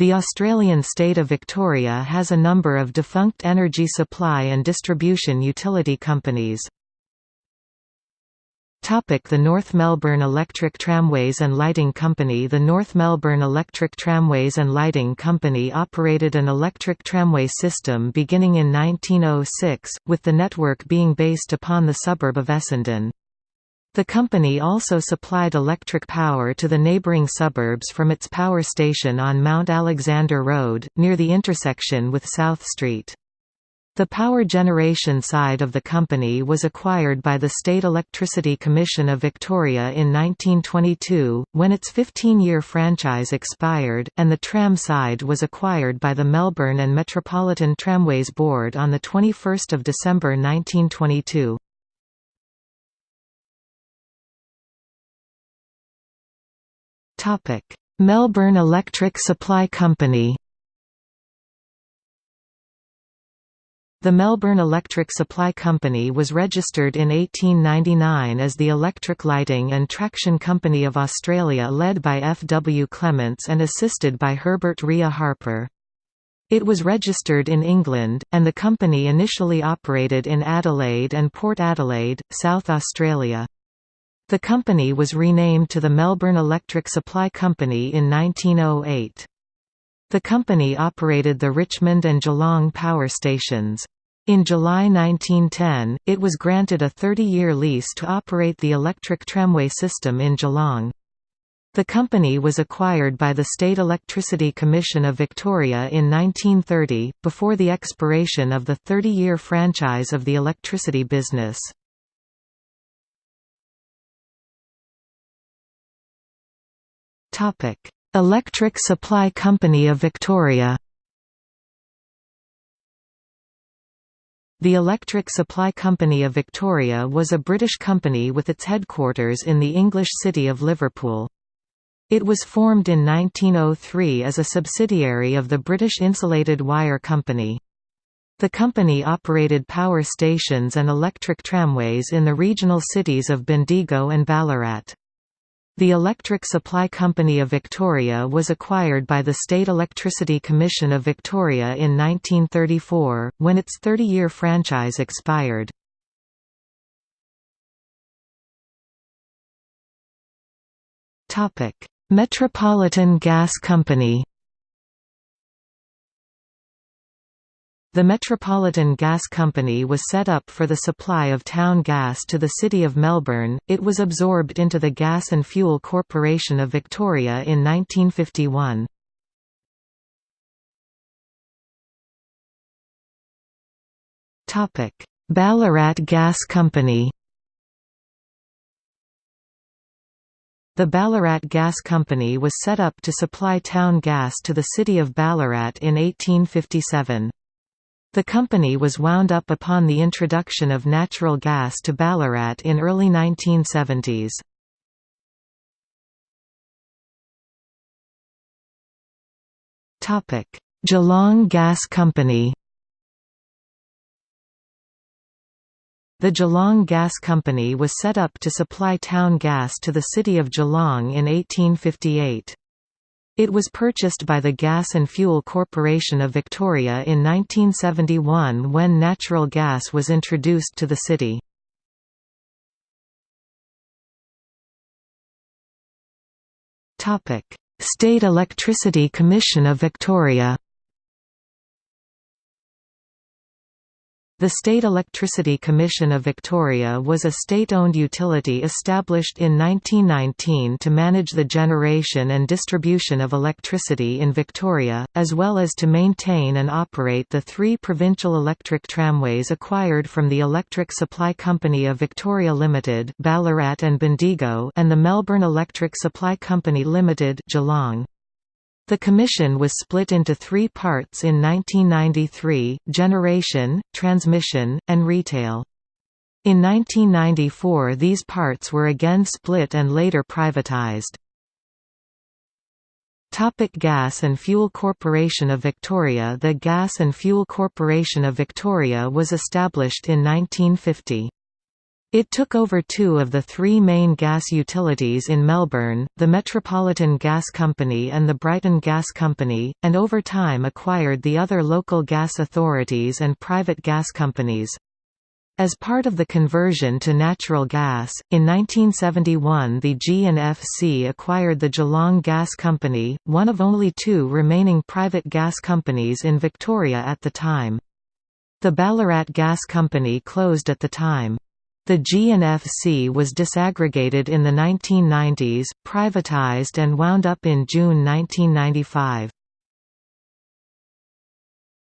The Australian state of Victoria has a number of defunct energy supply and distribution utility companies. The North Melbourne Electric Tramways and Lighting Company The North Melbourne Electric Tramways and Lighting Company operated an electric tramway system beginning in 1906, with the network being based upon the suburb of Essendon. The company also supplied electric power to the neighbouring suburbs from its power station on Mount Alexander Road, near the intersection with South Street. The power generation side of the company was acquired by the State Electricity Commission of Victoria in 1922, when its 15-year franchise expired, and the tram side was acquired by the Melbourne and Metropolitan Tramways Board on 21 December 1922. Melbourne Electric Supply Company The Melbourne Electric Supply Company was registered in 1899 as the Electric Lighting and Traction Company of Australia led by F. W. Clements and assisted by Herbert Rea Harper. It was registered in England, and the company initially operated in Adelaide and Port Adelaide, South Australia. The company was renamed to the Melbourne Electric Supply Company in 1908. The company operated the Richmond and Geelong power stations. In July 1910, it was granted a 30-year lease to operate the electric tramway system in Geelong. The company was acquired by the State Electricity Commission of Victoria in 1930, before the expiration of the 30-year franchise of the electricity business. Electric Supply Company of Victoria The Electric Supply Company of Victoria was a British company with its headquarters in the English city of Liverpool. It was formed in 1903 as a subsidiary of the British Insulated Wire Company. The company operated power stations and electric tramways in the regional cities of Bendigo and Ballarat. The Electric Supply Company of Victoria was acquired by the State Electricity Commission of Victoria in 1934, when its 30-year franchise expired. Metropolitan Gas Company The Metropolitan Gas Company was set up for the supply of town gas to the City of Melbourne, it was absorbed into the Gas and Fuel Corporation of Victoria in 1951. Ballarat Gas Company The Ballarat Gas Company was set up to supply town gas to the city of Ballarat in 1857. The company was wound up upon the introduction of natural gas to Ballarat in early 1970s. Geelong Gas Company The Geelong Gas Company was set up to supply town gas to the city of Geelong in 1858. It was purchased by the Gas and Fuel Corporation of Victoria in 1971 when natural gas was introduced to the city. State Electricity Commission of Victoria The State Electricity Commission of Victoria was a state-owned utility established in 1919 to manage the generation and distribution of electricity in Victoria, as well as to maintain and operate the three provincial electric tramways acquired from the Electric Supply Company of Victoria Limited Ballarat and Bendigo and the Melbourne Electric Supply Company Limited Geelong. The commission was split into three parts in 1993, generation, transmission, and retail. In 1994 these parts were again split and later privatised. Topic Gas and Fuel Corporation of Victoria The Gas and Fuel Corporation of Victoria was established in 1950. It took over two of the three main gas utilities in Melbourne, the Metropolitan Gas Company and the Brighton Gas Company, and over time acquired the other local gas authorities and private gas companies. As part of the conversion to natural gas, in 1971 the G&FC acquired the Geelong Gas Company, one of only two remaining private gas companies in Victoria at the time. The Ballarat Gas Company closed at the time. The G&FC was disaggregated in the 1990s, privatised and wound up in June 1995.